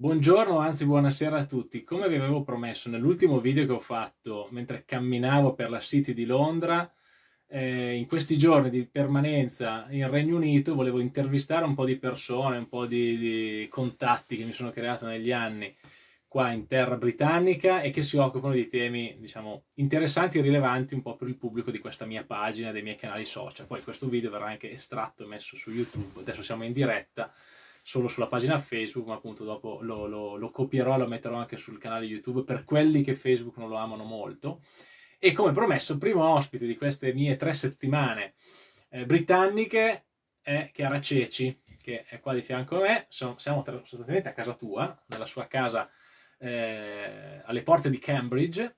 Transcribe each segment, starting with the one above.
Buongiorno, anzi buonasera a tutti. Come vi avevo promesso nell'ultimo video che ho fatto mentre camminavo per la City di Londra, eh, in questi giorni di permanenza in Regno Unito volevo intervistare un po' di persone, un po' di, di contatti che mi sono creato negli anni qua in terra britannica e che si occupano di temi, diciamo, interessanti e rilevanti un po' per il pubblico di questa mia pagina, dei miei canali social. Poi questo video verrà anche estratto e messo su YouTube. Adesso siamo in diretta solo sulla pagina Facebook, ma appunto dopo lo, lo, lo copierò e lo metterò anche sul canale YouTube per quelli che Facebook non lo amano molto. E come promesso, primo ospite di queste mie tre settimane eh, britanniche è Chiara Ceci, che è qua di fianco a me. Sono, siamo sostanzialmente a casa tua, nella sua casa eh, alle porte di Cambridge.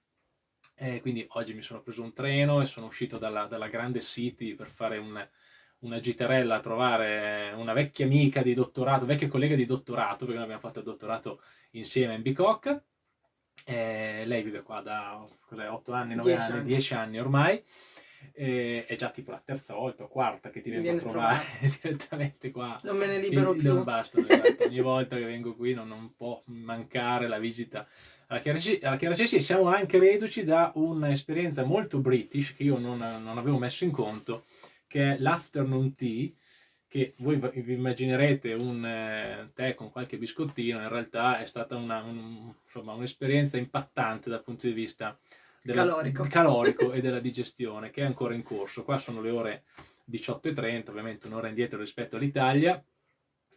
Eh, quindi oggi mi sono preso un treno e sono uscito dalla, dalla grande city per fare un, una gitarella a trovare una vecchia amica di dottorato, vecchia collega di dottorato, perché noi abbiamo fatto il dottorato insieme in Bicocca. Eh, lei vive qua da 8 anni, 9 anni, anni, 10 anni ormai. Eh, è già tipo la terza volta o quarta che ti vengo a trovare direttamente qua. Non me ne libero più. Non basta, esatto. ogni volta che vengo qui non, non può mancare la visita alla Chiara Cesi e siamo anche reduci da un'esperienza molto british che io non, non avevo messo in conto che è l'afternoon tea, che voi vi immaginerete un eh, tè con qualche biscottino, in realtà è stata un'esperienza un, impattante dal punto di vista della, calorico. calorico e della digestione, che è ancora in corso. Qua sono le ore 18.30, ovviamente un'ora indietro rispetto all'Italia,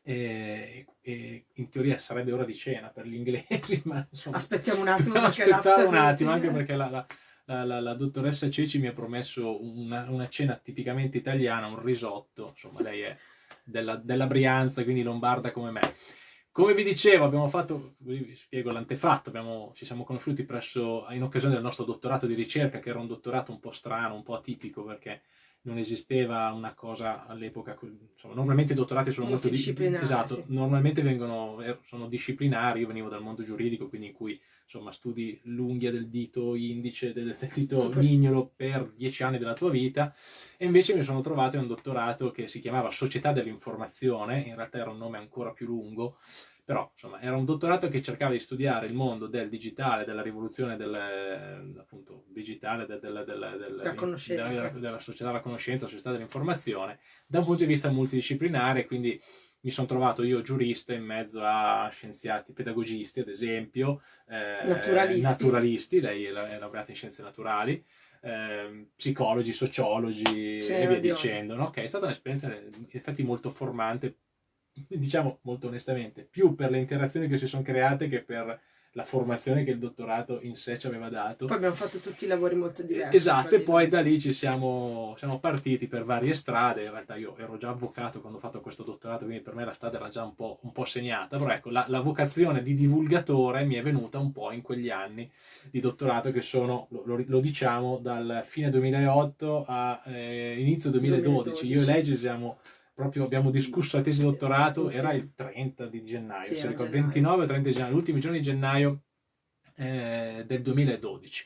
e, e, in teoria sarebbe ora di cena per gli inglesi, ma insomma... Aspettiamo un attimo, perché un attimo, anche perché la, la la, la, la, dottoressa Ceci mi ha promesso una, una, cena tipicamente italiana, un risotto, insomma lei è della, della Brianza, quindi lombarda come me. Come vi dicevo, abbiamo fatto, vi spiego l'antefatto, ci siamo conosciuti presso, in occasione del nostro dottorato di ricerca, che era un dottorato un po' strano, un po' atipico, perché non esisteva una cosa all'epoca, normalmente i dottorati sono molto, disciplinari. Esatto, sì. normalmente vengono, er, sono disciplinari, io venivo dal mondo giuridico, quindi in cui insomma studi l'unghia del dito indice, del, del dito Super. mignolo per dieci anni della tua vita, e invece mi sono trovato in un dottorato che si chiamava Società dell'Informazione, in realtà era un nome ancora più lungo, però insomma era un dottorato che cercava di studiare il mondo del digitale, della rivoluzione del, appunto, digitale, del, del, del, della, della, società della conoscenza, società dell'informazione, da un punto di vista multidisciplinare, quindi mi sono trovato io giurista in mezzo a scienziati, pedagogisti ad esempio, eh, naturalisti. naturalisti, lei è laureata in scienze naturali, eh, psicologi, sociologi e via dicendo, no? okay, è stata un'esperienza in effetti molto formante diciamo molto onestamente, più per le interazioni che si sono create che per la formazione che il dottorato in sé ci aveva dato. Poi abbiamo fatto tutti i lavori molto diversi. Esatto, e poi da lì ci siamo, siamo, partiti per varie strade, in realtà io ero già avvocato quando ho fatto questo dottorato, quindi per me la strada era già un po', un po segnata, però ecco, la, la, vocazione di divulgatore mi è venuta un po' in quegli anni di dottorato che sono, lo, lo diciamo, dal fine 2008 a eh, inizio 2012. 2012. Io e lei ci siamo proprio abbiamo discusso la tesi di dottorato, sì. era il 30 di gennaio, sì, si ricorda, 29 e 30 di gennaio, l'ultimo giorno di gennaio eh, del 2012.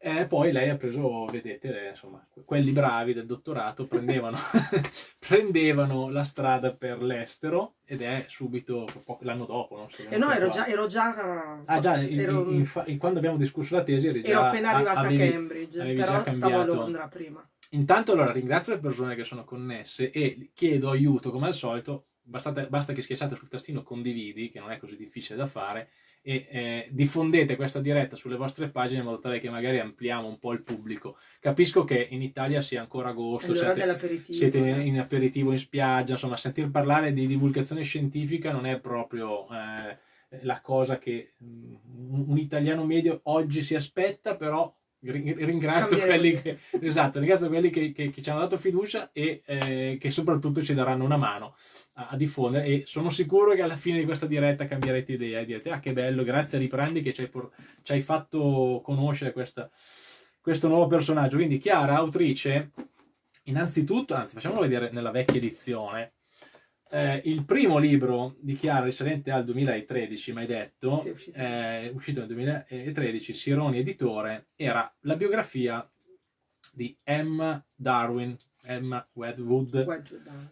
E poi lei ha preso, vedete, insomma, quelli bravi del dottorato prendevano, prendevano la strada per l'estero ed è subito l'anno dopo. Non so, eh no, ero già, ero già, ah, già in, ero, in, in, quando abbiamo discusso la tesi eri già, ero appena arrivata avevi, a Cambridge, però stavo a Londra prima. Intanto allora ringrazio le persone che sono connesse e chiedo aiuto come al solito, bastate, basta che schiacciate sul tastino condividi, che non è così difficile da fare, e eh, diffondete questa diretta sulle vostre pagine in modo tale che magari ampliamo un po' il pubblico. Capisco che in Italia sia ancora agosto, siete, siete in, in, aperitivo in spiaggia, insomma sentir parlare di divulgazione scientifica non è proprio eh, la cosa che mm, un italiano medio oggi si aspetta, però ringrazio quelli, che, esatto, ringrazio quelli che, che, che, ci hanno dato fiducia e eh, che soprattutto ci daranno una mano a, a, diffondere e sono sicuro che alla fine di questa diretta cambierete idea e direte ah che bello, grazie a Riprendi che ci hai, ci hai fatto conoscere questa, questo nuovo personaggio. Quindi Chiara, autrice, innanzitutto, anzi facciamolo vedere nella vecchia edizione, eh, il primo libro di Chiara risalente al 2013, mai detto, sì, uscito. Eh, uscito nel 2013, Sironi editore, era la biografia di Emma Darwin, Emma Wedgwood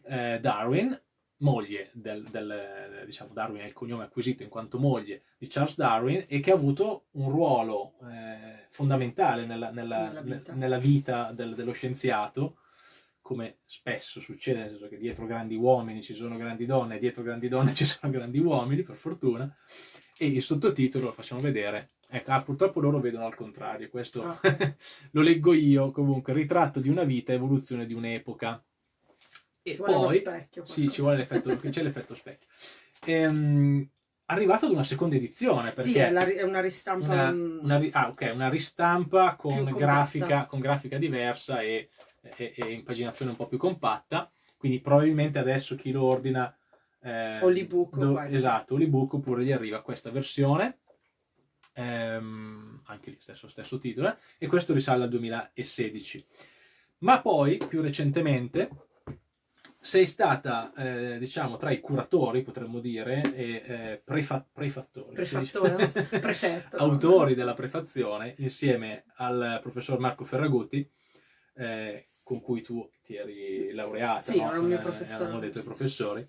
eh, Darwin, moglie del, del diciamo, Darwin è il cognome acquisito in quanto moglie di Charles Darwin e che ha avuto un ruolo eh, fondamentale nella, nella, nella vita, nella vita del, dello scienziato, come spesso succede, nel senso che dietro grandi uomini ci sono grandi donne, dietro grandi donne ci sono grandi uomini, per fortuna, e il sottotitolo lo facciamo vedere. Ecco, ah, purtroppo loro vedono al contrario, questo oh. lo leggo io, comunque, ritratto di una vita, evoluzione di un'epoca. E ci poi, specchio, sì, ci vuole l'effetto, c'è l'effetto specchio. Ehm, arrivato ad una seconda edizione. Perché sì, è, la, è una ristampa. Una, una, ah, ok, una ristampa con grafica, con grafica, diversa e, e, e, impaginazione un po' più compatta. Quindi probabilmente adesso chi lo ordina. Eh, o l'ebook. Do, esatto, l'ebook oppure gli arriva questa versione. Ehm, anche lì stesso, stesso titolo. Eh, e questo risale al 2016. Ma poi, più recentemente, sei stata, eh, diciamo, tra i curatori, potremmo dire, e eh, prefa prefattori, prefetto, autori della prefazione, insieme al professor Marco Ferragutti, eh, con cui tu ti eri laureata, sì, no? era un mio professore. Eh, erano dei tuoi professori.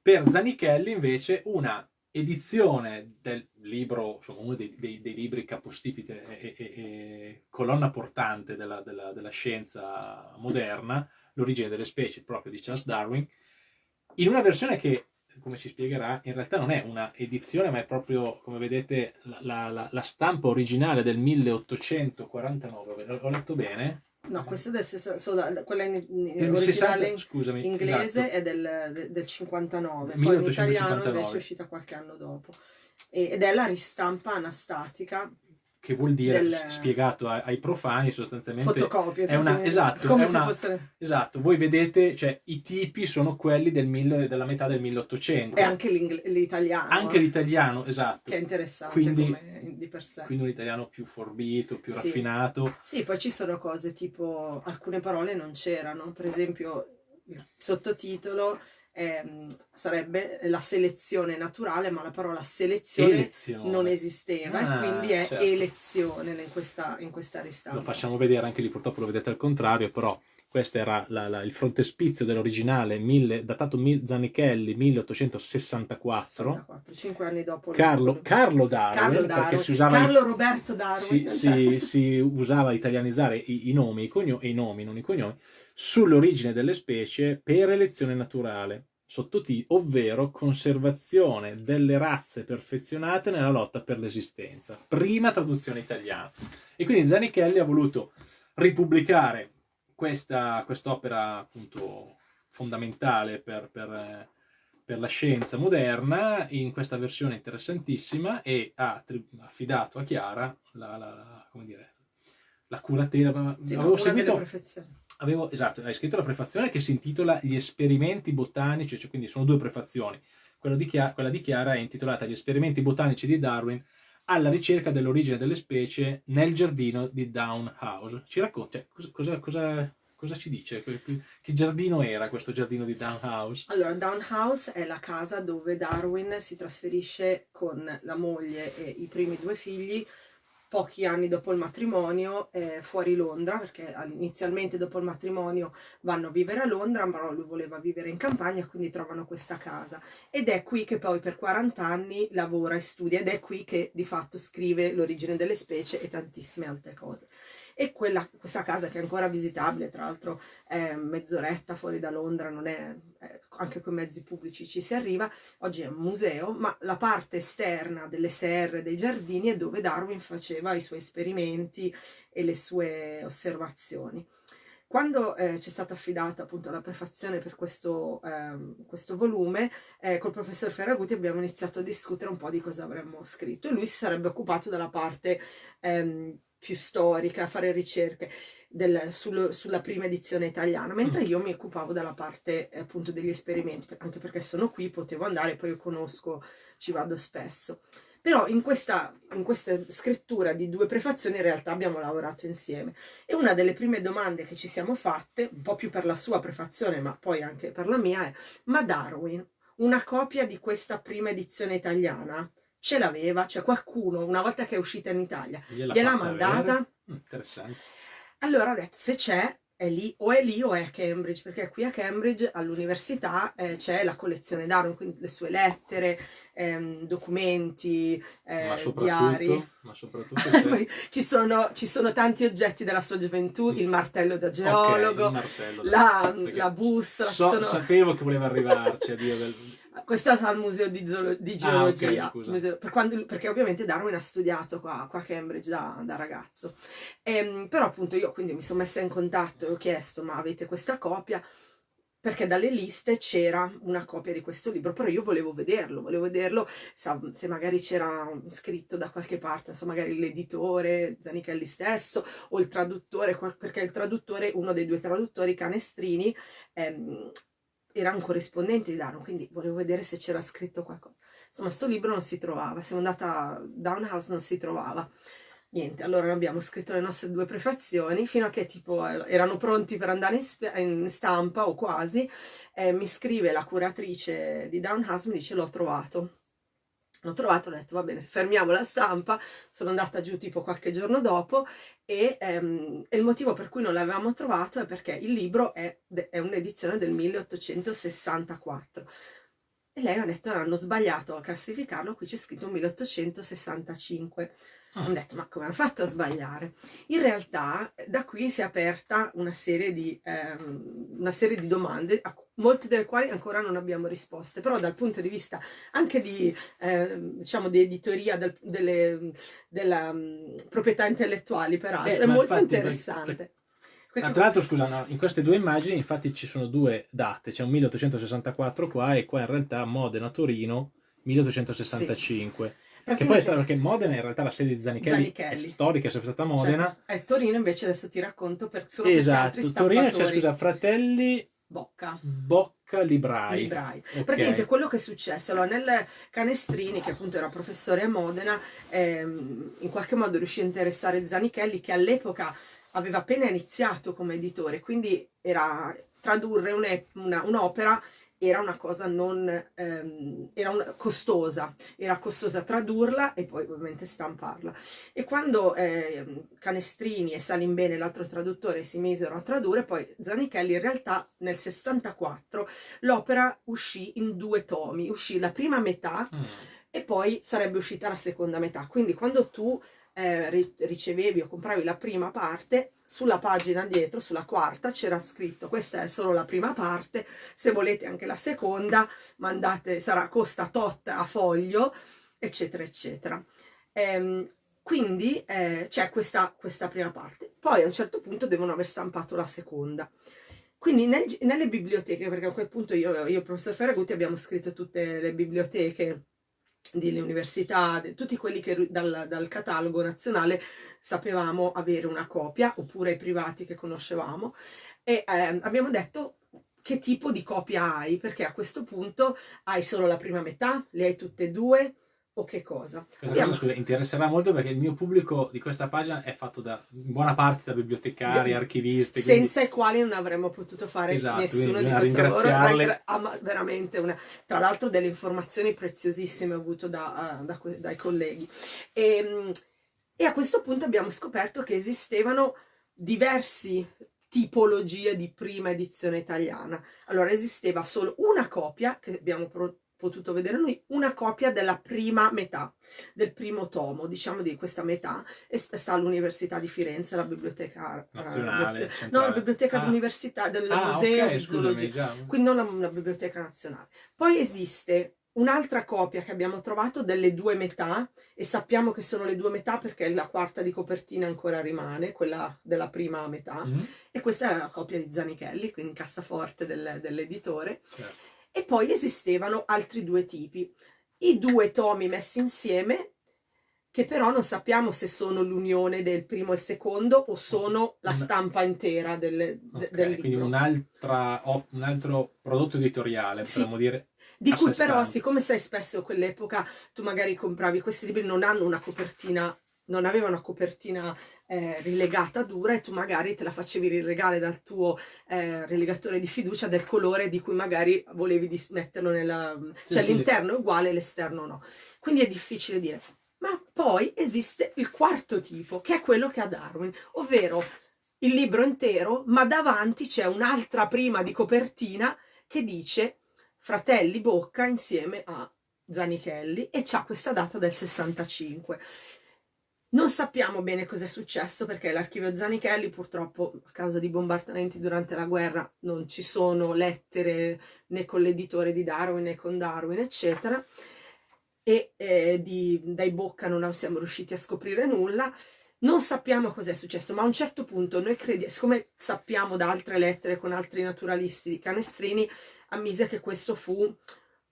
Per Zanichelli, invece, una edizione del libro, insomma, uno dei, dei, dei libri capostipite e, e, e colonna portante della, della, della scienza moderna, l'origine delle specie proprio di Charles Darwin, in una versione che, come ci spiegherà, in realtà non è una edizione, ma è proprio, come vedete, la, la, la stampa originale del 1849. Ho letto bene? No, questa è del, quella in, in originale 60, scusami, inglese esatto. è del, del 59, 1859. poi in italiano invece è uscita qualche anno dopo. ed è la ristampa anastatica che vuol dire, del... spiegato ai, profani, sostanzialmente... Fotocopie. È una, esatto, come è una, fosse... esatto, voi vedete, cioè, i tipi sono quelli del mille, della metà del 1800. E anche l'italiano. Anche l'italiano, esatto. Che è interessante quindi, come, di per sé. Quindi un italiano più forbito, più sì. raffinato. Sì, poi ci sono cose tipo, alcune parole non c'erano, per esempio il sottotitolo ehm, sarebbe la selezione naturale, ma la parola selezione, selezione. non esisteva ah, e quindi è certo. elezione in questa, in questa ristampa. Lo facciamo vedere anche lì, purtroppo lo vedete al contrario, però questo era la, la, il frontespizio dell'originale datato Zanichelli 1864 64, 5 anni dopo Carlo, Carlo, Darwin, Carlo, Darwin, si usava Carlo Roberto Darwin si, si, si usava italianizzare i, i nomi i, cognomi, i nomi non i cognomi sull'origine delle specie per elezione naturale, sottotitolo, ovvero conservazione delle razze perfezionate nella lotta per l'esistenza. Prima traduzione italiana. E quindi Zanichelli ha voluto ripubblicare questa quest'opera appunto fondamentale per, per, per, la scienza moderna in questa versione interessantissima e ha affidato a Chiara la, la, come dire, la curatela. Sì, avevo seguito avevo, esatto, hai scritto la prefazione che si intitola Gli esperimenti botanici, cioè quindi sono due prefazioni. Quella di, Chiara, quella di Chiara è intitolata Gli esperimenti botanici di Darwin alla ricerca dell'origine delle specie nel giardino di Down House. Ci racconta, cioè, cosa, cosa, cosa, ci dice? Che giardino era questo giardino di Down House? Allora, Down House è la casa dove Darwin si trasferisce con la moglie e i primi due figli pochi anni dopo il matrimonio eh, fuori Londra, perché inizialmente dopo il matrimonio vanno a vivere a Londra, però lui voleva vivere in campagna, quindi trovano questa casa. Ed è qui che poi per 40 anni lavora e studia, ed è qui che di fatto scrive l'origine delle specie e tantissime altre cose e quella, questa casa che è ancora visitabile, tra l'altro è mezz'oretta fuori da Londra, non è, è, anche con mezzi pubblici ci si arriva, oggi è un museo, ma la parte esterna delle serre, dei giardini è dove Darwin faceva i suoi esperimenti e le sue osservazioni. Quando eh, ci è stata affidata appunto la prefazione per questo, eh, questo volume, eh, col professor Ferraguti abbiamo iniziato a discutere un po' di cosa avremmo scritto e lui si sarebbe occupato della parte ehm, più storica, fare ricerche del, sul, sulla prima edizione italiana, mentre mm. io mi occupavo della parte eh, appunto degli esperimenti, anche perché sono qui, potevo andare, poi io conosco, ci vado spesso. Però in questa, in questa scrittura di due prefazioni in realtà abbiamo lavorato insieme e una delle prime domande che ci siamo fatte, un po' più per la sua prefazione ma poi anche per la mia, è ma Darwin, una copia di questa prima edizione italiana? Ce l'aveva, cioè qualcuno una volta che è uscita in Italia gliel'ha mandata. Mm, interessante. Allora ho detto, se c'è, è lì, o è lì o è a Cambridge, perché qui a Cambridge all'università eh, c'è la collezione Darwin, quindi le sue lettere, ehm, documenti, eh, ma diari. Ma soprattutto ci, sono, ci, sono, tanti oggetti della sua gioventù, il martello da geologo, okay, martello la, la, bussola. So, sono... Sapevo che voleva arrivarci a dire del questo è al museo di, zoolo- di geologia, ah, okay, per quando, perché ovviamente Darwin ha studiato qua, qua a Cambridge da, da ragazzo. E, ehm, però appunto io quindi mi sono messa in contatto e ho chiesto ma avete questa copia? Perché dalle liste c'era una copia di questo libro, però io volevo vederlo, volevo vederlo se magari c'era scritto da qualche parte, insomma magari l'editore, Zanichelli stesso, o il traduttore, perché il traduttore, uno dei due traduttori, Canestrini, ehm, era un corrispondente di Darwin, quindi volevo vedere se c'era scritto qualcosa. Insomma, sto libro non si trovava, siamo andata a Downhouse, non si trovava. Niente, allora abbiamo scritto le nostre due prefazioni, fino a che tipo erano pronti per andare in, in stampa o quasi, eh, mi scrive la curatrice di Downhouse, mi dice l'ho trovato l'ho trovato, ho detto va bene, fermiamo la stampa, sono andata giù tipo qualche giorno dopo e, ehm, il motivo per cui non l'avevamo trovato è perché il libro è, è un'edizione del 1864 e lei ha detto hanno sbagliato a classificarlo, qui c'è scritto 1865. Ho detto ma come hanno fatto a sbagliare? In realtà da qui si è aperta una serie di, ehm, una serie di domande, molte delle quali ancora non abbiamo risposte, però dal punto di vista anche di, eh, diciamo, di editoria del, delle, della um, proprietà intellettuali peraltro, eh, è molto interessante. Per, per... tra l'altro, scusa, no, in queste due immagini infatti ci sono due date, c'è un 1864 qua e qua in realtà Modena-Torino 1865. Sì. Che poi è stato perché Modena in realtà la sede di Zanichelli, Zanichelli. è storica, è sempre stata Modena. Certo. E Torino invece adesso ti racconto per solo Esatto, Torino c'è scusa, Fratelli Bocca. Bocca Librai. Librai. Okay. Praticamente quello che è successo, allora nel Canestrini, che appunto era professore a Modena, ehm, in qualche modo riuscì a interessare Zanichelli, che all'epoca aveva appena iniziato come editore, quindi era tradurre un'opera un era una cosa non ehm, era una, costosa, era costosa tradurla e poi ovviamente stamparla. E quando eh, Canestrini e Salimbene, l'altro traduttore, si misero a tradurre, poi Zanichelli in realtà nel 64 l'opera uscì in due tomi, uscì la prima metà mm. e poi sarebbe uscita la seconda metà. Quindi quando tu eh, ricevevi o compravi la prima parte, sulla pagina dietro, sulla quarta, c'era scritto questa è solo la prima parte, se volete anche la seconda, mandate, sarà costa tot a foglio, eccetera, eccetera. Ehm, quindi eh, c'è questa, questa prima parte. Poi a un certo punto devono aver stampato la seconda. Quindi nel, nelle biblioteche, perché a quel punto io e il professor Ferragutti abbiamo scritto tutte le biblioteche delle università, de, tutti quelli che dal, dal, catalogo nazionale sapevamo avere una copia, oppure i privati che conoscevamo, e eh, abbiamo detto che tipo di copia hai, perché a questo punto hai solo la prima metà, le hai tutte e due, o che cosa? Questa cosa scusa, interesserà molto perché il mio pubblico di questa pagina è fatto da in buona parte da bibliotecari, De, archivisti. Senza quindi... i quali non avremmo potuto fare esatto, nessuno di questi lavori. Ah, veramente una, tra l'altro delle informazioni preziosissime ho avuto da, uh, da, dai colleghi. E, ehm, e a questo punto abbiamo scoperto che esistevano diversi tipologie di prima edizione italiana. Allora esisteva solo una copia che abbiamo prodotto potuto vedere noi una copia della prima metà, del primo tomo, diciamo di questa metà, e sta all'Università di Firenze, la biblioteca nazionale, eh, no, la biblioteca ah. dell'università, del ah, museo okay, di zoologia, quindi non la, la biblioteca nazionale. Poi esiste un'altra copia che abbiamo trovato delle due metà e sappiamo che sono le due metà perché la quarta di copertina ancora rimane, quella della prima metà, mm -hmm. e questa è la copia di Zanichelli, quindi cassaforte del, dell'editore. Certo e poi esistevano altri due tipi. I due tomi messi insieme, che però non sappiamo se sono l'unione del primo e il secondo o sono la stampa intera del, okay, del libro. Quindi un, un, altro prodotto editoriale, potremmo dire. Di cui però, siccome sai spesso quell'epoca tu magari compravi questi libri, non hanno una copertina non aveva una copertina eh, rilegata dura e tu magari te la facevi rilegare dal tuo eh, rilegatore di fiducia del colore di cui magari volevi metterlo nella... Sì, cioè sì. l'interno è uguale l'esterno no. Quindi è difficile dire. Ma poi esiste il quarto tipo, che è quello che ha Darwin, ovvero il libro intero, ma davanti c'è un'altra prima di copertina che dice Fratelli Bocca insieme a Zanichelli e c'ha questa data del 65. Non sappiamo bene cosa è successo perché l'archivio Zanichelli purtroppo a causa di bombardamenti durante la guerra non ci sono lettere né con l'editore di Darwin né con Darwin eccetera e eh, di, dai Bocca non siamo riusciti a scoprire nulla. Non sappiamo cosa è successo, ma a un certo punto noi crediamo, siccome sappiamo da altre lettere con altri naturalisti di Canestrini, ammise che questo fu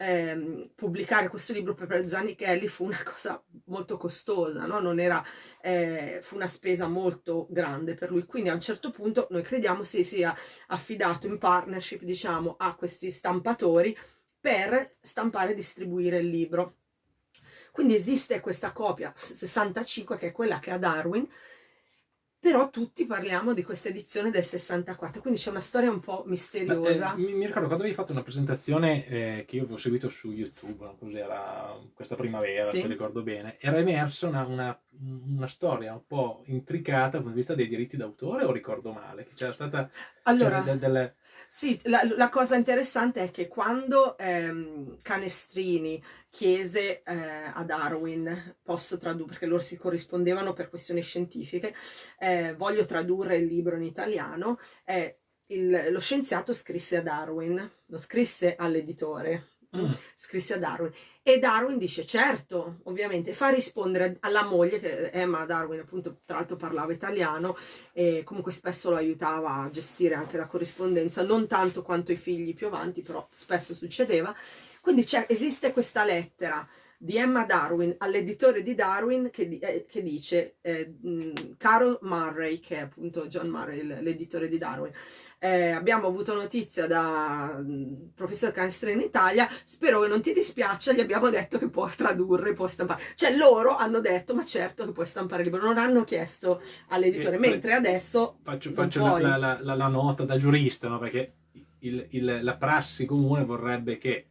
ehm, pubblicare questo libro per Zanichelli fu una cosa molto costosa, no? era, eh, fu una spesa molto grande per lui, quindi a un certo punto noi crediamo si sia affidato in partnership diciamo a questi stampatori per stampare e distribuire il libro. Quindi esiste questa copia 65 che è quella che ha Darwin, però tutti parliamo di questa edizione del 64, quindi c'è una storia un po' misteriosa. Beh, eh, mi, mi, ricordo quando avevi fatto una presentazione eh, che io avevo seguito su YouTube, no? cos'era questa primavera, sì. se ricordo bene, era emersa una, una, una, storia un po' intricata dal punto di vista dei diritti d'autore, o ricordo male? Che c'era stata... Allora, cioè, delle, sì, la, la, cosa interessante è che quando ehm, Canestrini chiese eh, a Darwin, posso tradurre, perché loro si corrispondevano per questioni scientifiche, eh, voglio tradurre il libro in italiano, eh, il, lo scienziato scrisse a Darwin, lo scrisse all'editore, mm. scrisse a Darwin e Darwin dice certo, ovviamente, fa rispondere alla moglie, che Emma Darwin appunto tra l'altro parlava italiano e comunque spesso lo aiutava a gestire anche la corrispondenza, non tanto quanto i figli più avanti, però spesso succedeva. Quindi esiste questa lettera di Emma Darwin all'editore di Darwin che, eh, che dice eh, caro Murray che è appunto John Murray l'editore di Darwin eh, abbiamo avuto notizia da mh, professor Canestro in Italia spero che non ti dispiaccia gli abbiamo detto che può tradurre può stampare cioè loro hanno detto ma certo che puoi stampare il libro non hanno chiesto all'editore mentre adesso faccio, faccio la, la, la, la, nota da giurista no? perché il, il, la prassi comune vorrebbe che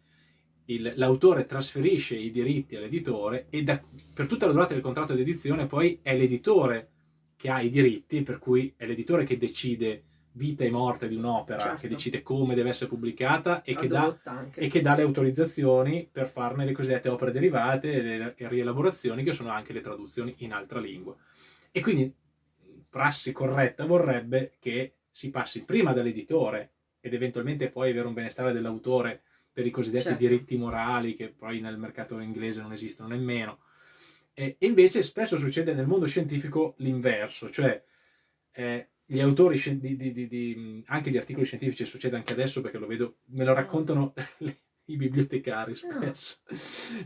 l'autore trasferisce i diritti all'editore e da, per tutta la durata del contratto di edizione poi è l'editore che ha i diritti, per cui è l'editore che decide vita e morte di un'opera, certo. che decide come deve essere pubblicata e che, dà, e che, dà, le autorizzazioni per farne le cosiddette opere derivate e le rielaborazioni che sono anche le traduzioni in altra lingua. E quindi prassi corretta vorrebbe che si passi prima dall'editore ed eventualmente poi avere un benestare dell'autore per i cosiddetti certo. diritti morali che poi nel mercato inglese non esistono nemmeno. E invece spesso succede nel mondo scientifico l'inverso, cioè eh, gli autori di, di, di, anche di articoli scientifici, succede anche adesso perché lo vedo, me lo raccontano i bibliotecari spesso,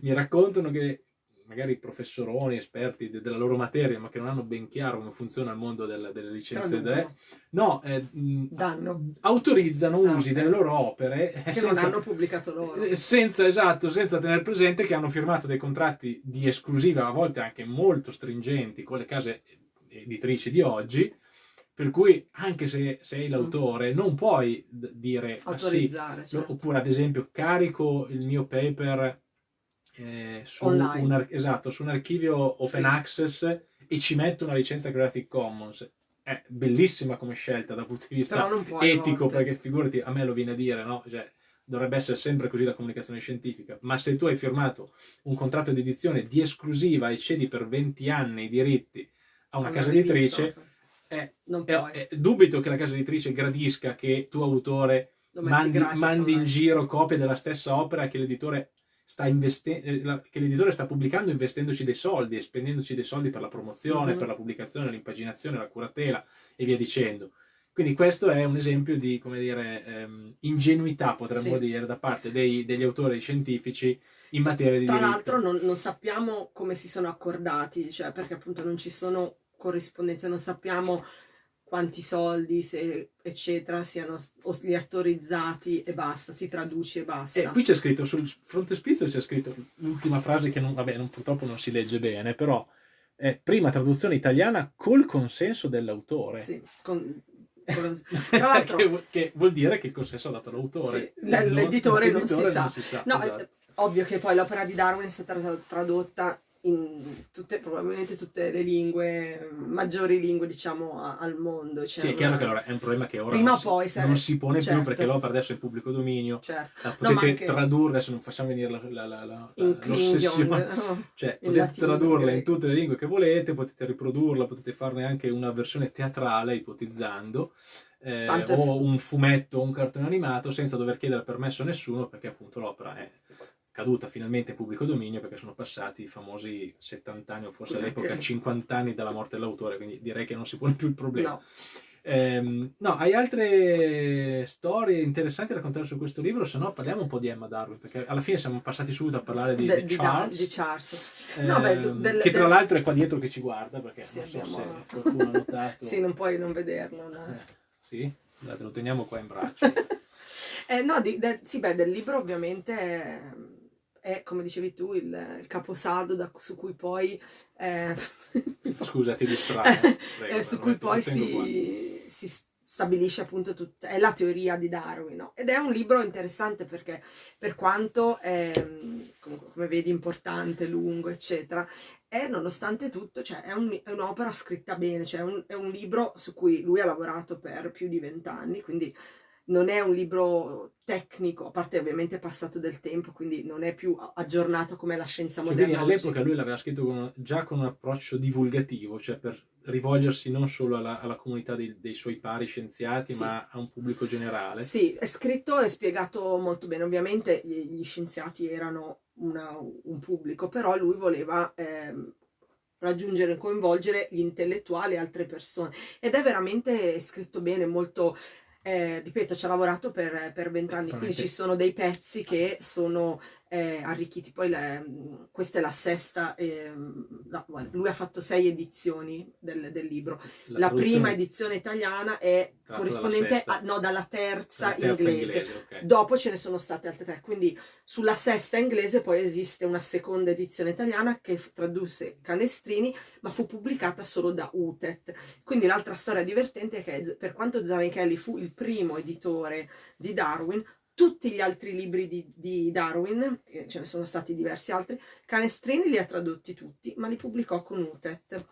mi raccontano che magari professoroni, esperti de della loro materia, ma che non hanno ben chiaro come funziona il mondo del, delle licenze, de, no, eh, autorizzano ah, usi okay. delle loro opere che senza, non hanno pubblicato loro. Eh, senza, esatto, senza tenere presente che hanno firmato dei contratti di esclusiva, a volte anche molto stringenti, con le case editrici di oggi, per cui anche se sei l'autore non puoi dire autorizzare ah, sì, certo. oppure ad esempio carico il mio paper eh, su, un, esatto, su, un, archivio open sì. access e ci metto una licenza Creative Commons. È bellissima come scelta dal punto di vista etico, perché figurati, a me lo viene a dire, no? Cioè, dovrebbe essere sempre così la comunicazione scientifica, ma se tu hai firmato un contratto di edizione di esclusiva e cedi per 20 anni i diritti a una casa editrice, eh, eh, dubito che la casa editrice gradisca che tu autore mandi, mandi in giro copie della stessa opera che l'editore sta l'editore sta pubblicando investendoci dei soldi e spendendoci dei soldi per la promozione, mm-hmm. per la pubblicazione, l'impaginazione, la curatela e via dicendo. Quindi questo è un esempio di, come dire, ehm, ingenuità, potremmo sì. dire, da parte dei, degli autori scientifici in materia di. Tra l'altro non, non, sappiamo come si sono accordati, cioè perché appunto non ci sono corrispondenze, non sappiamo quanti soldi, se, eccetera, siano gli autorizzati e basta, si traduce e basta. E qui c'è scritto, sul frontespizio c'è scritto l'ultima frase che non, vabbè, non, purtroppo non si legge bene, però è prima traduzione italiana col consenso dell'autore. Sì, con, con, che, che, vuol dire che il consenso ha dato l'autore. Sì, l'editore non, non, si sa. Non si sa. No, esatto. ovvio che poi l'opera di Darwin è stata tradotta in tutte, probabilmente tutte le lingue, maggiori lingue diciamo a, al mondo. Cioè sì, è chiaro che allora è un problema che ora Prima non, poi si, non si pone certo. più perché l'opera adesso è pubblico dominio, certo. la potete anche... tradurre, adesso non facciamo venire la, la, la, l'ossessione, cioè potete latino, tradurla in tutte le lingue che volete, potete riprodurla, potete farne anche una versione teatrale ipotizzando. Eh, o un fumetto un cartone animato senza dover chiedere permesso a nessuno perché appunto l'opera è caduta finalmente in pubblico dominio perché sono passati i famosi 70 anni o forse all'epoca okay. 50 anni dalla morte dell'autore, quindi direi che non si pone più il problema. No. Ehm, no, hai altre storie interessanti da raccontare su questo libro? Se no parliamo un po' di Emma Darwin, perché alla fine siamo passati subito a parlare di, de, di Charles. Di Charles. Ehm, no, beh, del, che tra del... l'altro è qua dietro che ci guarda, perché sì, non so abbiamo... se qualcuno ha notato. sì, non puoi non vederlo. No? Eh, sì? Date, lo teniamo qua in braccio. eh, no, di, sì, beh, del libro ovviamente è, come dicevi tu, il, il caposaldo da, su cui poi... Eh, Scusa, ti distraggo. eh, su cui poi si, si, stabilisce appunto tutta... è la teoria di Darwin, no? Ed è un libro interessante perché per quanto è, comunque, come vedi, importante, lungo, eccetera, è nonostante tutto, cioè è, un, è un'opera scritta bene, cioè è un, è un libro su cui lui ha lavorato per più di vent'anni, quindi non è un libro tecnico, a parte ovviamente passato del tempo, quindi non è più aggiornato come la scienza cioè, moderna. Quindi all'epoca lui l'aveva scritto con, già con un approccio divulgativo, cioè per rivolgersi non solo alla, alla comunità dei, dei, suoi pari scienziati, sì. ma a un pubblico generale. Sì, è scritto e spiegato molto bene. Ovviamente gli, scienziati erano una, un pubblico, però lui voleva... Eh, raggiungere e coinvolgere gli intellettuali e altre persone ed è veramente scritto bene, molto eh, ripeto, ci ha lavorato per vent'anni, quindi ci sono dei pezzi che sono eh, arricchiti. Poi le, questa è la sesta, eh, la, lui ha fatto sei edizioni del, del libro. La, la prima edizione italiana è corrispondente a, no, dalla terza, terza inglese. inglese okay. Dopo ce ne sono state altre tre. Quindi sulla sesta inglese poi esiste una seconda edizione italiana che tradusse Canestrini, ma fu pubblicata solo da UTET. Quindi l'altra storia divertente è che per quanto Zanichelli fu il primo editore di Darwin, tutti gli altri libri di, di Darwin, ce ne sono stati diversi altri, Canestrini li ha tradotti tutti, ma li pubblicò con UTET.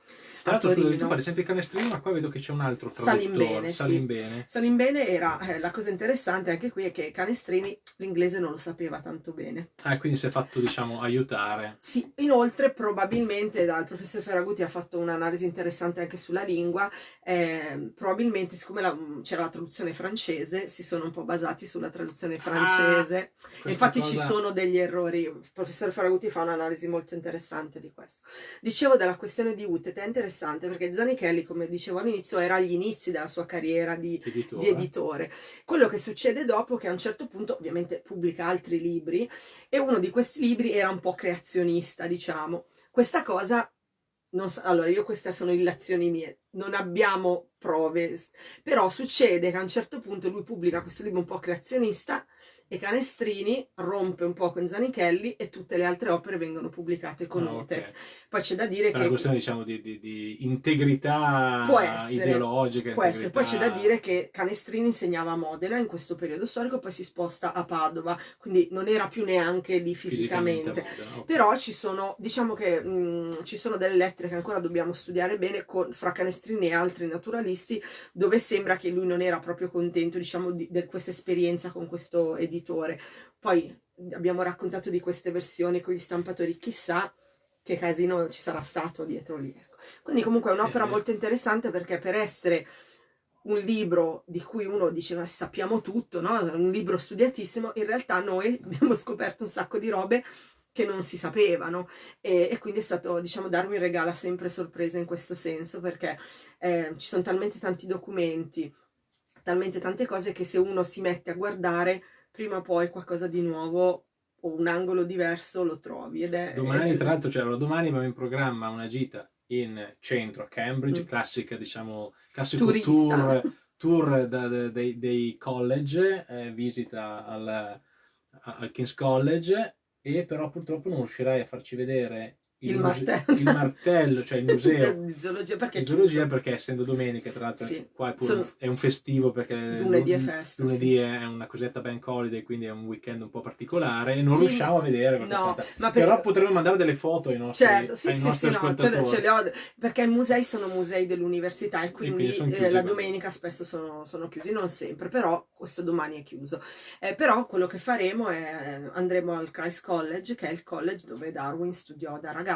Tra l'altro, tu parli sempre di Canestrini, ma qua vedo che c'è un altro traduttore. Salimbene, Salimbene. Sì. Salimbene era, eh, la cosa interessante anche qui è che Canestrini l'inglese non lo sapeva tanto bene. Ah, quindi si è fatto, diciamo, aiutare. Sì, inoltre probabilmente dal professor Ferraguti ha fatto un'analisi interessante anche sulla lingua, eh, probabilmente siccome c'era la traduzione francese, si sono un po' basati sulla traduzione traduzione francese. Ah, Infatti cosa... ci sono degli errori. Il professor Faraguti fa un'analisi molto interessante di questo. Dicevo della questione di Utet, è interessante perché Zanichelli, come dicevo all'inizio, era agli inizi della sua carriera di editore. di editore. Quello che succede dopo è che a un certo punto ovviamente pubblica altri libri e uno di questi libri era un po' creazionista, diciamo. Questa cosa So, allora, io queste sono illazioni mie, non abbiamo prove, però succede che a un certo punto lui pubblica questo libro un po' creazionista e Canestrini rompe un po' con Zanichelli e tutte le altre opere vengono pubblicate con oh, okay. Poi c'è da dire per che... una questione diciamo di, di, di integrità può essere, ideologica. Può integrità... essere. Poi c'è da dire che Canestrini insegnava a Modena in questo periodo storico, poi si sposta a Padova, quindi non era più neanche lì fisicamente. fisicamente okay. Però ci sono, diciamo che mh, ci sono delle lettere che ancora dobbiamo studiare bene con, fra Canestrini e altri naturalisti, dove sembra che lui non era proprio contento, diciamo, di, di questa esperienza con questo editore editore. Poi abbiamo raccontato di queste versioni con gli stampatori, chissà che casino ci sarà stato dietro lì. Ecco. Quindi comunque è un'opera molto interessante perché per essere un libro di cui uno dice ma sappiamo tutto, no? un libro studiatissimo, in realtà noi abbiamo scoperto un sacco di robe che non si sapevano e, e quindi è stato, diciamo, Darwin regala sempre sorprese in questo senso perché eh, ci sono talmente tanti documenti, talmente tante cose che se uno si mette a guardare prima o poi qualcosa di nuovo o un angolo diverso lo trovi. Ed è, domani, è... tra l'altro, cioè, domani abbiamo in programma una gita in centro a Cambridge, mm. classica, diciamo, classico Turista. tour, tour da, da, dei, dei, college, eh, visita al, al King's College, e però purtroppo non riuscirai a farci vedere il, il, martello. il martello, cioè il museo di zoologia perché, di zoologia perché essendo domenica, tra l'altro Sì. qua è, pure è un festivo perché lunedì è festa. lunedì sì. è una cosetta bank holiday, quindi è un weekend un po' particolare e non Sì, riusciamo a vedere No, perché... Però potremmo mandare delle foto ai nostri, Certo, sì, ai sì, nostri no, ascoltatori. le ho, perché i musei sono musei dell'università e quindi quindi sono eh, la domenica spesso sono, sono chiusi, non sempre, però questo domani è chiuso. Eh, però quello che faremo è andremo al Christ College, che è il college dove Darwin studiò da ragazzo,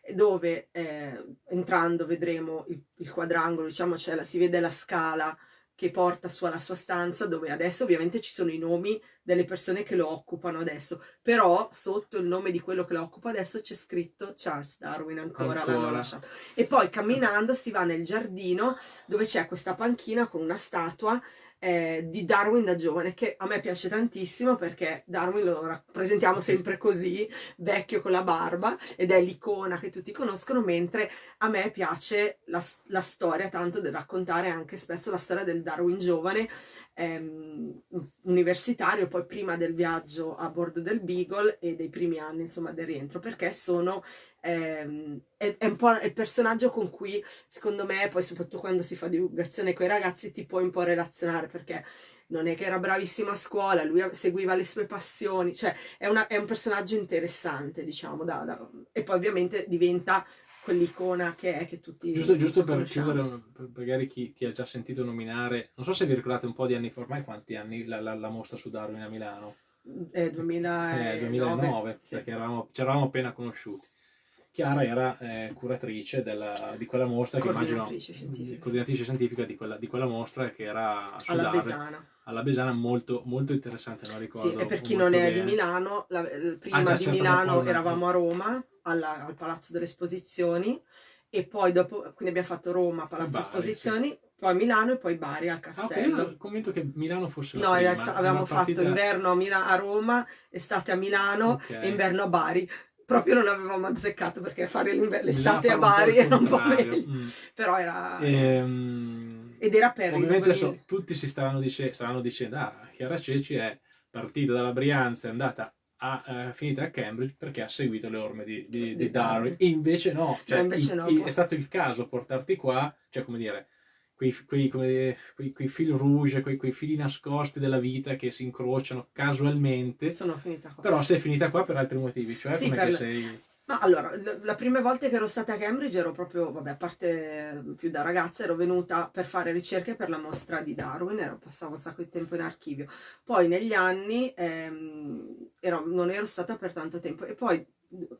e dove eh, entrando vedremo il, il quadrangolo, diciamo, la- si vede la scala che porta su alla sua stanza, dove adesso ovviamente ci sono i nomi delle persone che lo occupano adesso, però sotto il nome di quello che lo occupa adesso c'è scritto Charles Darwin ancora, Ancora. l'hanno lasciato. E poi camminando si va nel giardino dove c'è questa panchina con una statua eh, di Darwin da giovane che a me piace tantissimo perché Darwin lo rappresentiamo sempre così, vecchio con la barba ed è l'icona che tutti conoscono, mentre a me piace la, la storia tanto del raccontare anche spesso la storia del Darwin giovane ehm, universitario, poi prima del viaggio a bordo del Beagle e dei primi anni insomma del rientro, perché sono ehm, è, è un po' il personaggio con cui secondo me, poi soprattutto quando si fa divulgazione con i ragazzi, ti puoi un po' relazionare perché non è che era bravissimo a scuola, lui seguiva le sue passioni, cioè è, una- è un personaggio interessante, diciamo, da- da- e poi ovviamente diventa quell'icona che è che tutti Giusto, giusto tutti per chiudere, per- magari chi ti ha già sentito nominare, non so se vi ricordate un po' di anni fa, ormai quanti anni la, la- la mostra su Darwin a Milano? Eh, 2009, Eh, 2009, sì. perché eravamo, ci eravamo appena conosciuti. Chiara era eh, curatrice della- di quella mostra, che immagino Coordinatrice scientifica, coordinatrice scientifica di quella, di quella mostra che era su alla Darwin, Besana. Alla Besana, molto, molto interessante, non ricordo. Sì, e per chi non è di bene. Milano, la- eh, prima Ah, già, di Milano eravamo a Roma, alla- al Palazzo delle Esposizioni, e poi dopo, quindi abbiamo fatto Roma, Palazzo Bari, Esposizioni, poi Milano e poi Bari al Ah, ok, Castello. io convinto che Milano fosse No, prima, era avevamo una fatto partita- inverno a, Mila- a Roma, estate a Milano Ok. e inverno a Bari. Proprio non avevamo azzeccato perché fare l'estate a Bari era un po' meglio. Mm. Però era... Ehm, Ed era per ovviamente adesso tutti si staranno, dice- staranno dicendo ah, Chiara Ceci è partita dalla Brianza è andata a, eh, finita a Cambridge perché ha seguito le orme di, di- di Di Darwin. E invece no, cioè, invece il- no, il- è stato il caso portarti qua cioè come dire quei, quei, come quei, quei fil rouge quei, quei fili nascosti della vita che si incrociano casualmente. Sono finita qua. però sei finita qua per altri motivi cioè Sì, come sei Ma allora, la prima volta che ero stata a Cambridge ero proprio, vabbè, a parte più da ragazza, ero venuta per fare ricerche per la mostra di Darwin, ero, passavo un sacco di tempo in archivio. Poi negli anni ehm, ero- non ero stata per tanto tempo e poi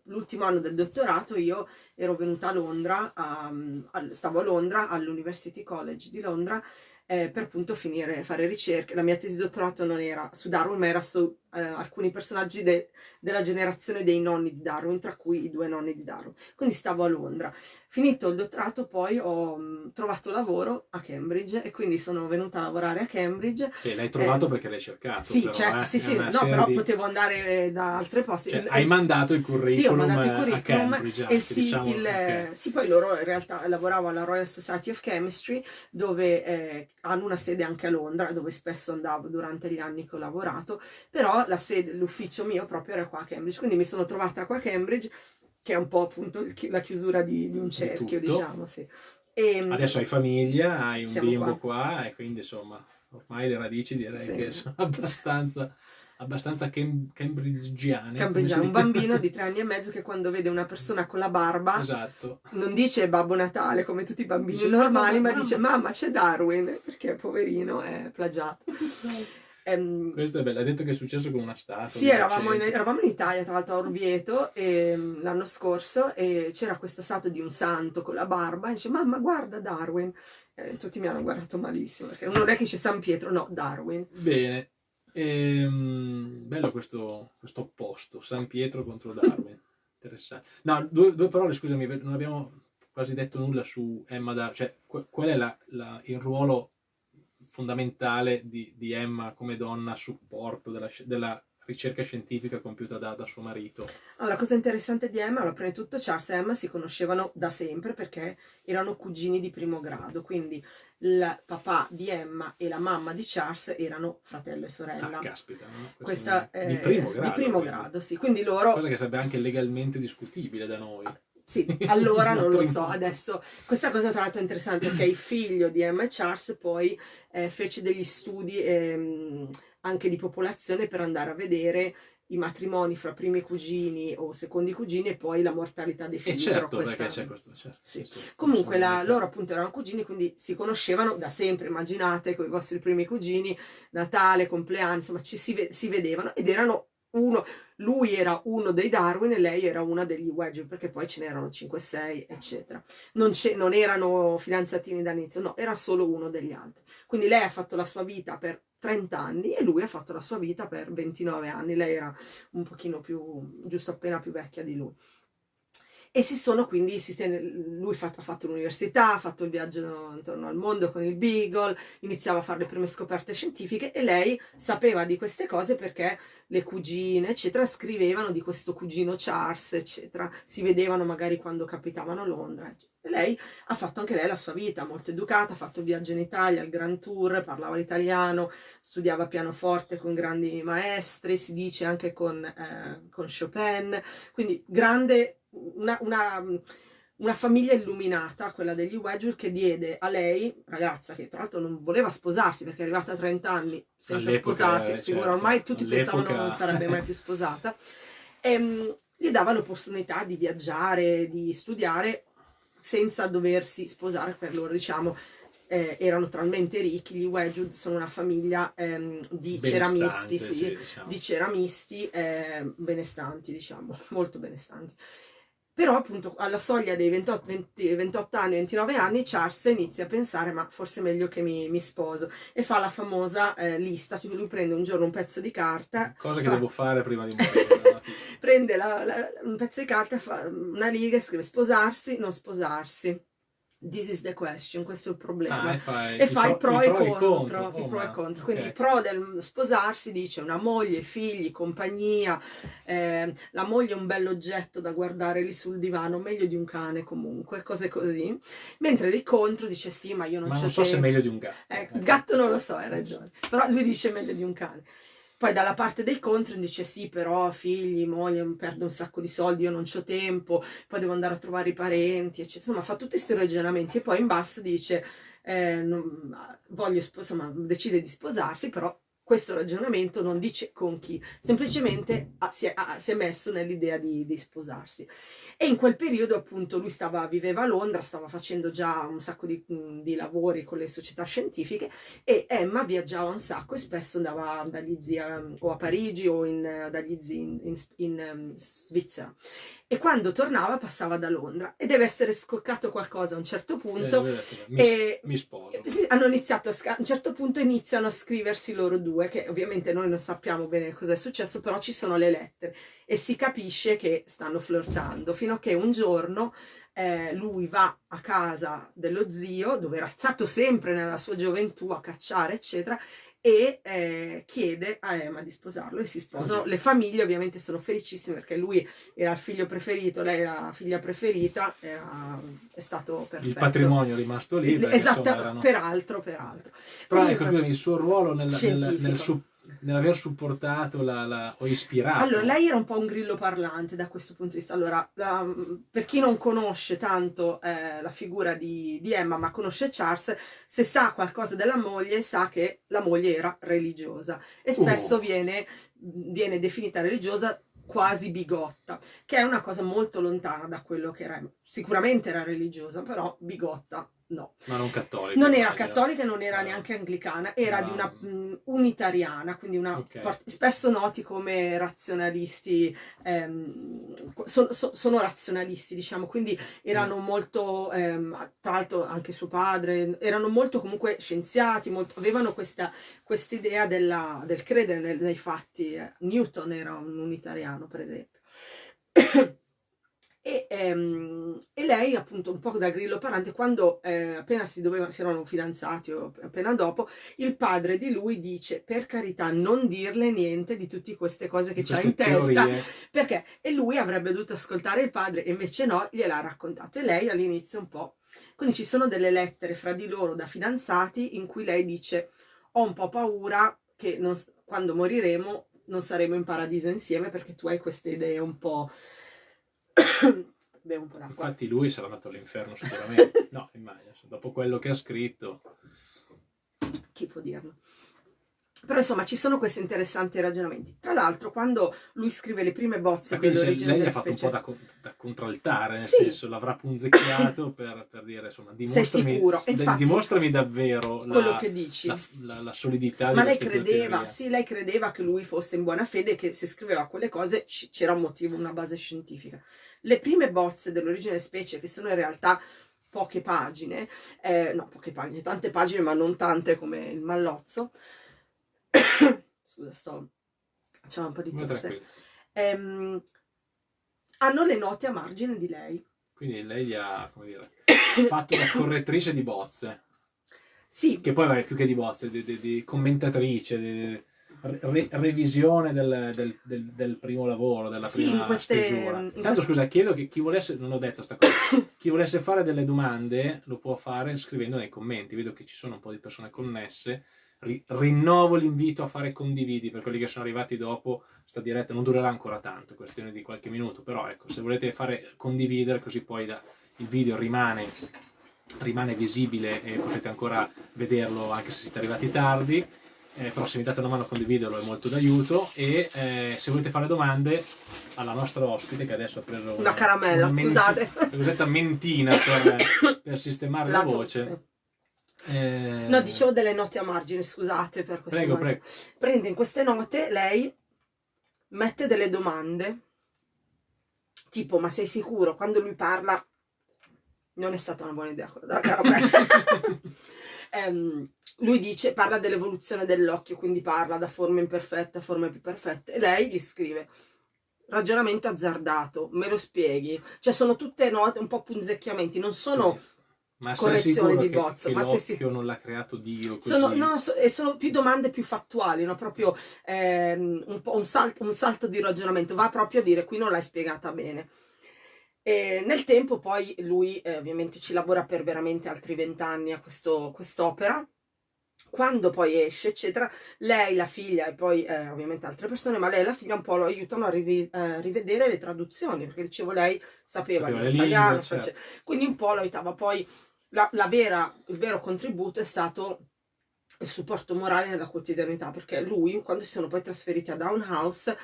l'ultimo anno del dottorato io ero venuta a Londra, a- al- stavo a Londra all'University College di Londra eh, per appunto finire, fare ricerche. La mia tesi di dottorato non era su Darwin, ma era su eh, alcuni personaggi de- della generazione dei nonni di Darwin, tra cui i due nonni di Darwin. Quindi stavo a Londra. Finito il dottorato, poi ho mh, trovato lavoro a Cambridge e quindi sono venuta a lavorare a Cambridge. che l'hai trovato Eh, perché l'hai cercato Sì, però, certo, eh, sì, sì, no, però di- potevo andare eh, da altre posti. Cioè, hai mandato il curriculum, Sì, ho mandato il eh, a curriculum Cambridge anche, il sì, diciamo, il- ok. sì, poi loro in realtà lavoravo alla Royal Society of Chemistry dove eh, hanno una sede anche a Londra dove spesso andavo durante gli anni che ho lavorato, però la sede, l'ufficio mio proprio era qua a Cambridge, quindi mi sono trovata qua a Cambridge che è un po' appunto il chi- la chiusura di, di un cerchio, tutto. diciamo, sì. E, Adesso hai famiglia, hai un bimbo qua. e quindi insomma ormai le radici direi Sì. che sono abbastanza, abbastanza cam- cambridgiane. Si un bambino di tre anni e mezzo che quando vede una persona con la barba Esatto. non dice Babbo Natale come tutti i bambini Dice, normali, "Mamma, ma dice mamma c'è Darwin, perché poverino è plagiato. Ehm, Questo è bello, hai detto che è successo con una statua. sì, eravamo in, eravamo in Italia, tra l'altro a Orvieto, ehm, l'anno scorso, e c'era questa statua di un santo con la barba, e dice mamma guarda Darwin. Eh, tutti mi hanno guardato malissimo, perché non è che c'è San Pietro, no, Darwin. Bene. Ehm, bello questo, questo opposto, San Pietro contro Darwin. Interessante. No, due, due parole, scusami, non abbiamo quasi detto nulla su Emma Darwin. Cioè, qu- qual è la- la- il ruolo fondamentale di, di Emma come donna a supporto della, della ricerca scientifica compiuta da, da, suo marito. Allora, la cosa interessante di Emma, allora, prima di tutto Charles e Emma si conoscevano da sempre perché erano cugini di primo grado, quindi il papà di Emma e la mamma di Charles erano fratello e sorella. Ah, caspita, no? Questa, è di primo grado. Di primo grado, sì. Quindi loro... Cosa che sarebbe anche legalmente discutibile da noi. Sì, allora non lo so, adesso questa cosa tra l'altro è interessante perché il figlio di Emma Charles poi eh, fece degli studi ehm, anche di popolazione per andare a vedere i matrimoni fra primi cugini o secondi cugini e poi la mortalità dei figli. E certo, questa... perché c'è questo, certo. Sì. Sì, Comunque la, loro appunto erano cugini, quindi si conoscevano da sempre, immaginate, con i vostri primi cugini, Natale, compleanno, insomma ci si, si vedevano ed erano uno, lui era uno dei Darwin e lei era una degli Wedgwood, perché poi ce n'erano 5-6, eccetera. Non, non erano fidanzatini dall'inizio, no, era solo uno degli altri. Quindi lei ha fatto la sua vita per 30 anni e lui ha fatto la sua vita per 29 anni. Lei era un pochino più, giusto appena più vecchia di lui e si sono quindi, lui ha fatto l'università, ha fatto il viaggio intorno al mondo con il Beagle, iniziava a fare le prime scoperte scientifiche e lei sapeva di queste cose perché le cugine, eccetera, scrivevano di questo cugino Charles, eccetera, si vedevano magari quando capitavano a Londra, E lei ha fatto anche lei la sua vita, molto educata, ha fatto il viaggio in Italia, il Grand Tour, parlava l'italiano, studiava pianoforte con grandi maestri, si dice anche con, eh, con Chopin, quindi grande una, una, una, famiglia illuminata, quella degli Wedgwood, che diede a lei, ragazza che tra l'altro non voleva sposarsi perché è arrivata a 30 anni senza sposarsi, eh, figura, certo. ormai tutti pensavano non sarebbe mai più sposata, e, ehm, gli dava l'opportunità di viaggiare, di studiare senza doversi sposare per loro, diciamo, eh, erano talmente ricchi, gli Wedgwood sono una famiglia ehm, di ceramisti, sì, sì, diciamo. di ceramisti eh, benestanti, diciamo, molto benestanti. Però appunto alla soglia dei 28, 20, 28 anni, 29 anni, Charles inizia a pensare ma forse è meglio che mi, mi sposo e fa la famosa eh, lista, cioè lui prende un giorno un pezzo di carta. Cosa fa... che devo fare prima di morire. Prende la, la, un pezzo di carta, fa una riga e scrive sposarsi, non sposarsi This is the question, questo è il problema. Ah, e fai, e fai pro, pro, e contro. Oh, pro e contro. Quindi okay. il pro del sposarsi dice una moglie, figli, compagnia, eh, la moglie è un bell'oggetto da guardare lì sul divano, meglio di un cane comunque, cose così. Mentre di contro dice sì, ma io non, ma non so se è meglio di un gatto. Eh, gatto non lo so, hai ragione. Però lui dice meglio di un cane. Poi dalla parte dei contro dice sì, però figli, moglie, perdo un sacco di soldi, io non ho tempo, poi devo andare a trovare i parenti, eccetera. Insomma, fa tutti questi ragionamenti e poi in basso dice eh, non, voglio, insomma, decide di sposarsi, però questo ragionamento non dice con chi, semplicemente ha, si, è, ha, si, è, messo nell'idea di, di, sposarsi. E in quel periodo appunto lui stava, viveva a Londra, stava facendo già un sacco di, di lavori con le società scientifiche e Emma viaggiava un sacco e spesso andava dagli zii o a Parigi o in, dagli zii in, in, in Svizzera e quando tornava passava da Londra e deve essere scoccato qualcosa a un certo punto eh, mi, e mi sposo. hanno iniziato a, a un certo punto iniziano a scriversi loro due che ovviamente noi non sappiamo bene cosa è successo però ci sono le lettere e si capisce che stanno flirtando fino a che un giorno eh, lui va a casa dello zio dove era stato sempre nella sua gioventù a cacciare eccetera e eh, chiede a Emma di sposarlo e si sposano. Le famiglie ovviamente sono felicissime perché lui era il figlio preferito, lei era la figlia preferita, era, è stato perfetto. Il patrimonio è rimasto lì. Esatto, erano... peraltro, peraltro. Però ecco, il suo ruolo nel, nel, nel, suo nell'aver supportato la, la, o ispirato. Allora, lei era un po' un grillo parlante da questo punto di vista. Allora, la, per chi non conosce tanto eh, la figura di, di, Emma, ma conosce Charles, se sa qualcosa della moglie, sa che la moglie era religiosa e spesso uh. viene, viene definita religiosa quasi bigotta, che è una cosa molto lontana da quello che era. Sicuramente era religiosa, però bigotta no. Ma non cattolica? Non era cattolica, non era no. neanche anglicana, era no. di una mh, unitariana, quindi una, okay. spesso noti come razionalisti, ehm, so, so, sono razionalisti diciamo, quindi erano mm. molto, ehm, tra l'altro anche suo padre, erano molto comunque scienziati, molto, avevano questa idea del credere nei, nei fatti, Newton era un unitariano per esempio. E, ehm, e, lei appunto un po' da grillo parante quando eh, appena si, doveva, si erano fidanzati o appena dopo il padre di lui dice per carità non dirle niente di tutte queste cose che c'ha in testa perché? E lui avrebbe dovuto ascoltare il padre e invece no gliel'ha raccontato. E lei all'inizio un po' quindi ci sono delle lettere fra di loro da fidanzati in cui lei dice ho un po' paura che non, quando moriremo non saremo in paradiso insieme perché tu hai queste idee un po' Bevo un po' d'acqua. Infatti lui sarà andato all'inferno sicuramente. no, immagino, dopo quello che ha scritto. Chi può dirlo? Però insomma ci sono questi interessanti ragionamenti. Tra l'altro quando lui scrive le prime bozze dell'origine lei della specie... Lei ha fatto un po' da, da contraltare, nel sì. senso l'avrà punzecchiato per, per, dire insomma dimostrami, Infatti, dimostrami davvero quello la, che dici. La, la, la solidità Ma lei credeva, sì, lei credeva che lui fosse in buona fede e che se scriveva quelle cose c'era un motivo, una base scientifica. Le prime bozze dell'origine specie, che sono in realtà poche pagine, eh, no, poche pagine, tante pagine, ma non tante come il Mallozzo. Scusa, sto... c'è un po' di tosse. Ehm, hanno le note a margine di lei. Quindi lei ha, come dire, fatto da correttrice di bozze. Sì. Che poi, vabbè, più che di bozze, di, di, di commentatrice, di, re, revisione del, del, del, del, primo lavoro, della sì, prima queste, stesura. Intanto queste... scusa, chiedo che chi volesse, non ho detto sta cosa, chi volesse fare delle domande lo può fare scrivendo nei commenti, vedo che ci sono un po' di persone connesse, Ri, rinnovo l'invito a fare condividi per quelli che sono arrivati dopo, sta diretta non durerà ancora tanto, questione di qualche minuto, però ecco, se volete fare condividere così poi da, il video rimane rimane visibile e potete ancora vederlo anche se siete arrivati tardi. Eh, però se mi date una mano a condividerlo è molto d'aiuto e eh, se volete fare domande alla nostra ospite che adesso ha preso una, una caramella, una scusate. una cosetta mentina per, per sistemare la, la voce eh... no dicevo delle note a margine scusate per questo prego prego prende in queste note lei mette delle domande tipo ma sei sicuro quando lui parla non è stata una buona idea quella della um, lui dice, parla dell'evoluzione dell'occhio, quindi parla da forma imperfetta a forme più perfette, e lei gli scrive ragionamento azzardato, me lo spieghi? Cioè sono tutte note, un po' punzecchiamenti, non sono... Sì. Ma correzioni di bozzo, che ma se si... non l'ha creato Dio così. Sono, no, so, e sono più domande più fattuali, no? proprio ehm, un, un, salto, un salto di ragionamento, va proprio a dire qui non l'hai spiegata bene. E nel tempo poi lui eh, ovviamente ci lavora per veramente altri vent'anni a quest'opera, quando poi esce eccetera, lei, la figlia e poi eh, ovviamente altre persone, ma lei e la figlia un po' lo aiutano a rivi eh, rivedere le traduzioni, perché dicevo lei sapeva, sapeva l'italiano, certo. quindi un po' lo aiutava, poi la, la vera, il vero contributo è stato il supporto morale nella quotidianità, perché lui quando si sono poi trasferiti a Down House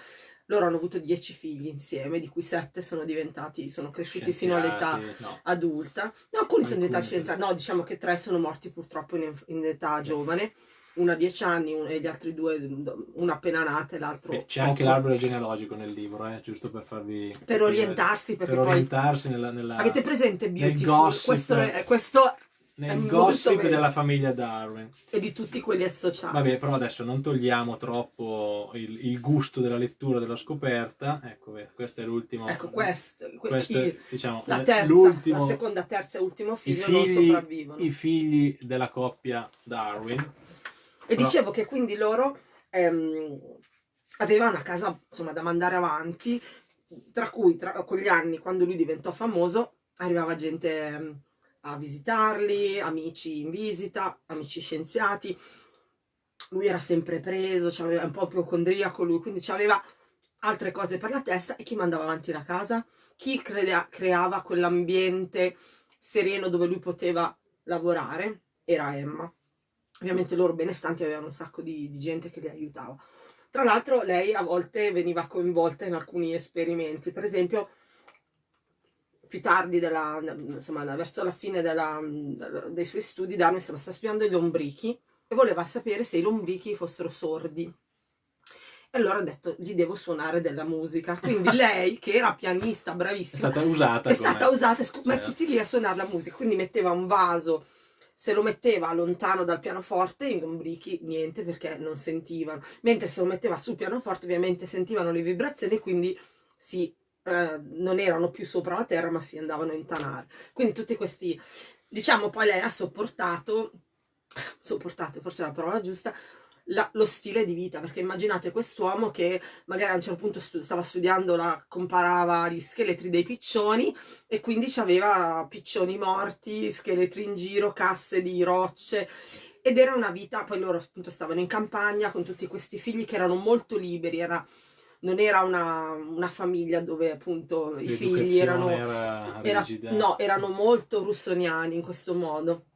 loro hanno avuto dieci figli insieme, di cui sette sono diventati, sono cresciuti fino all'età no. adulta. No, alcuni, sono diventati scienziati, no, diciamo che tre sono morti purtroppo in, in età giovane una a dieci anni un, e gli altri due, una appena nata e l'altro. C'è anche l'albero genealogico nel libro, eh, giusto per farvi. Per orientarsi, perché per poi. orientarsi nella, nella, Avete presente Beautiful? Questo è, questo nel gossip della famiglia Darwin. E di tutti quelli associati. Vabbè, però adesso non togliamo troppo il, il gusto della lettura della scoperta. Ecco, questo è l'ultimo. Ecco, questo, questo è, diciamo, la, terza, la seconda, terza e ultimo figlio figli, non sopravvivono. I figli della coppia Darwin. E però... dicevo che quindi loro ehm, avevano una casa insomma da mandare avanti, tra cui tra, con gli anni, quando lui diventò famoso, arrivava gente. A visitarli, amici in visita, amici scienziati. Lui era sempre preso, aveva un po' ipocondriaco lui, quindi aveva altre cose per la testa e chi mandava avanti la casa? Chi crea, creava quell'ambiente sereno dove lui poteva lavorare? Era Emma. Ovviamente loro benestanti avevano un sacco di, di gente che li aiutava. Tra l'altro lei a volte veniva coinvolta in alcuni esperimenti, per esempio più tardi, della, insomma, verso la fine della, dei suoi studi, Darwin stava studiando i lombrichi e voleva sapere se i lombrichi fossero sordi. E allora ha detto, gli devo suonare della musica. Quindi lei, che era pianista, bravissima, è stata usata. È stata usata, certo. mettiti lì a suonare la musica. Quindi metteva un vaso, se lo metteva lontano dal pianoforte, i lombrichi niente perché non sentivano. Mentre se lo metteva sul pianoforte, ovviamente sentivano le vibrazioni e quindi si eh, non erano più sopra la terra ma si andavano a intanare. Quindi tutti questi, diciamo poi lei ha sopportato, sopportato forse è la parola giusta, la, lo stile di vita, perché immaginate quest'uomo che magari a un certo punto stu stava studiando, la, comparava gli scheletri dei piccioni e quindi aveva piccioni morti, scheletri in giro, casse di rocce ed era una vita, poi loro appunto stavano in campagna con tutti questi figli che erano molto liberi, era non era una, una, famiglia dove appunto i figli erano, era era, no, erano molto russoniani in questo modo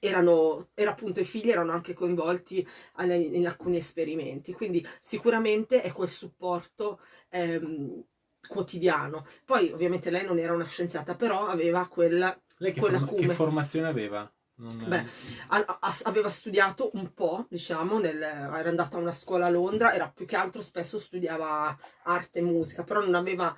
erano, era appunto i figli erano anche coinvolti in alcuni esperimenti, quindi sicuramente è quel supporto ehm, quotidiano. Poi ovviamente lei non era una scienziata, però aveva quella... Lei che, forma che formazione aveva? Non... Beh, a, a, aveva studiato un po', diciamo, nel, era andata a una scuola a Londra, era più che altro spesso studiava arte e musica, però non aveva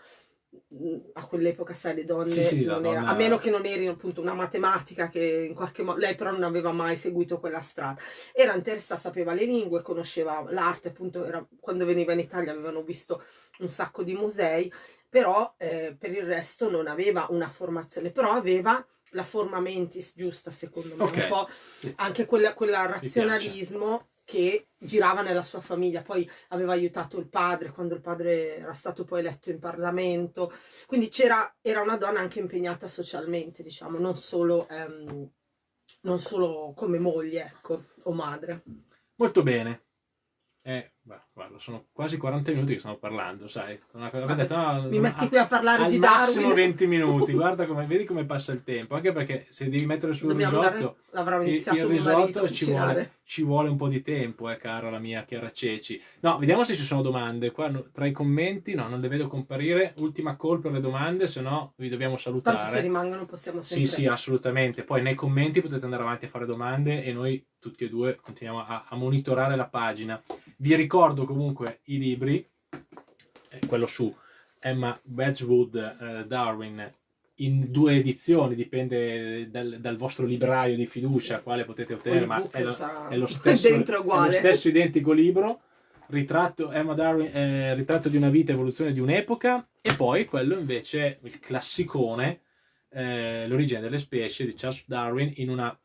a quell'epoca sai le donne sì, sì, donna... era, a meno che non eri appunto una matematica che in qualche modo lei però non aveva mai seguito quella strada. Era interessata sapeva le lingue conosceva l'arte appunto era, quando veniva in Italia avevano visto un sacco di musei però eh, per il resto non aveva una formazione però aveva la forma mentis giusta secondo me okay. un po' anche quella, quella razionalismo che girava nella sua famiglia, poi aveva aiutato il padre quando il padre era stato poi eletto in Parlamento, quindi c'era, era una donna anche impegnata socialmente, diciamo, non solo, ehm, non solo come moglie, ecco, o madre. Molto bene. Eh, guarda, sono quasi 40 minuti che stiamo parlando, sai. Vabbè, detto, no, mi metti qui a parlare di Darwin. massimo 20 minuti, guarda come, vedi come passa il tempo. Anche perché se devi mettere sul Dobbiamo risotto, dare, il, il risotto ci vuole, ci vuole, un po' di tempo, eh, cara la mia Chiara Ceci. No, vediamo se ci sono domande. Qua tra i commenti, no, non le vedo comparire. Ultima call per le domande, se no vi dobbiamo salutare. Tanto se rimangono possiamo sempre... Sì, sì, assolutamente. Poi nei commenti potete andare avanti a fare domande e noi tutti e due continuiamo a, a monitorare la pagina. Vi ricordo comunque i libri, eh, quello su Emma Wedgwood eh, Darwin in due edizioni, dipende dal, dal vostro libraio di fiducia, sì. quale potete ottenere, ma è lo, è, lo stesso, è lo, stesso, identico libro, ritratto, Emma Darwin, eh, ritratto di una vita, evoluzione di un'epoca, e poi quello invece, il classicone, eh, l'origine delle specie di Charles Darwin in una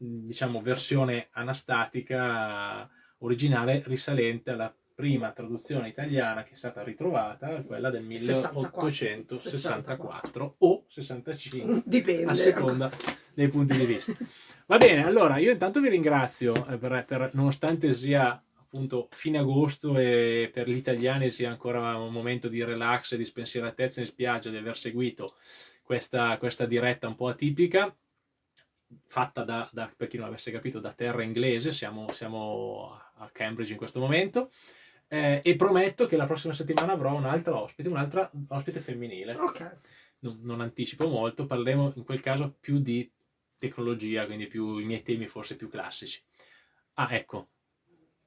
diciamo versione anastatica originale risalente alla prima traduzione italiana che è stata ritrovata, quella del 1864 64. o 65, Dipende. a seconda dei punti di vista. Va bene, allora io intanto vi ringrazio eh, per, per, nonostante sia appunto fine agosto e per gli italiani sia ancora un momento di relax e di spensieratezza in spiaggia di aver seguito questa, questa diretta un po' atipica fatta da, da, per chi non avesse capito, da terra inglese, siamo, siamo a Cambridge in questo momento, eh, e prometto che la prossima settimana avrò un'altra ospite, un'altra ospite femminile. Ok. Non, non, anticipo molto, parleremo in quel caso più di tecnologia, quindi più i miei temi forse più classici. Ah, ecco,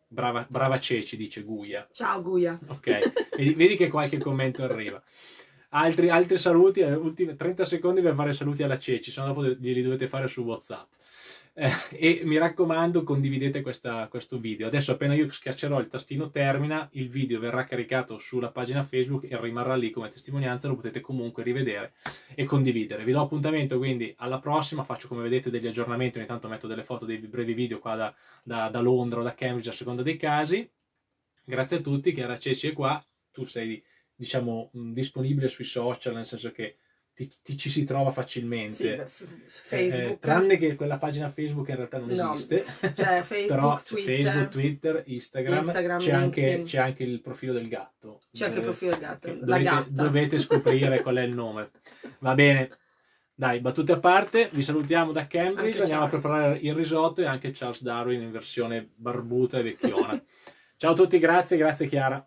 brava, brava Ceci, dice Guia. Ciao Guia. Ok, vedi, vedi che qualche commento arriva. Altri, altri saluti, eh, ultimi 30 secondi per fare saluti alla Ceci, se no dopo glieli dovete fare su WhatsApp. Eh, e mi raccomando condividete questa, questo video. Adesso appena io schiaccerò il tastino termina, il video verrà caricato sulla pagina Facebook e rimarrà lì come testimonianza, lo potete comunque rivedere e condividere. Vi do appuntamento quindi alla prossima, faccio come vedete degli aggiornamenti, ogni tanto metto delle foto, dei brevi video qua da, da, da Londra o da Cambridge a seconda dei casi. Grazie a tutti, Chiara Ceci è qua, tu sei diciamo, disponibile sui social, nel senso che ti, ti ci si trova facilmente. Sì, su, Facebook. Eh, tranne che quella pagina Facebook in realtà non no, esiste. C'è Facebook, Però, Twitter, Facebook, Twitter, Instagram, Instagram c'è, anche, c'è, anche, il profilo del gatto. C'è anche il profilo del gatto, dovete, dovete scoprire qual è il nome. Va bene. Dai, battute a parte, vi salutiamo da Cambridge, andiamo Charles. a preparare il risotto e anche Charles Darwin in versione barbuta e vecchiona. Ciao a tutti, grazie, grazie Chiara.